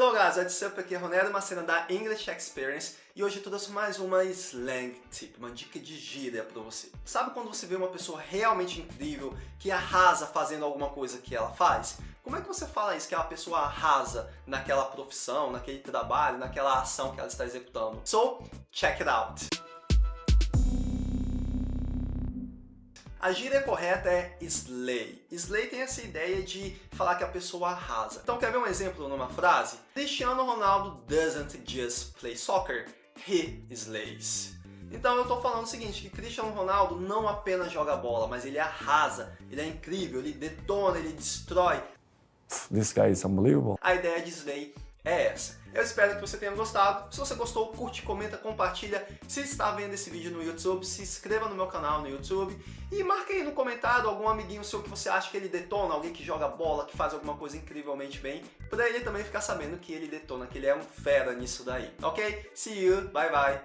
Hello guys, what's up? Aqui é Ronero Macena da English Experience e hoje eu trouxe mais uma slang tip, uma dica de gíria pra você. Sabe quando você vê uma pessoa realmente incrível que arrasa fazendo alguma coisa que ela faz? Como é que você fala isso, que a pessoa arrasa naquela profissão, naquele trabalho, naquela ação que ela está executando? So, check it out! A gíria correta é slay. Slay tem essa ideia de falar que a pessoa arrasa. Então quer ver um exemplo numa frase? Cristiano Ronaldo doesn't just play soccer, he slays. Então eu tô falando o seguinte, que Cristiano Ronaldo não apenas joga bola, mas ele arrasa, ele é incrível, ele detona, ele destrói. This guy is unbelievable. A ideia de slay é essa. Eu espero que você tenha gostado. Se você gostou, curte, comenta, compartilha. Se está vendo esse vídeo no YouTube, se inscreva no meu canal no YouTube e marque aí no comentário algum amiguinho seu que você acha que ele detona, alguém que joga bola, que faz alguma coisa incrivelmente bem, para ele também ficar sabendo que ele detona, que ele é um fera nisso daí, ok? See you, bye bye!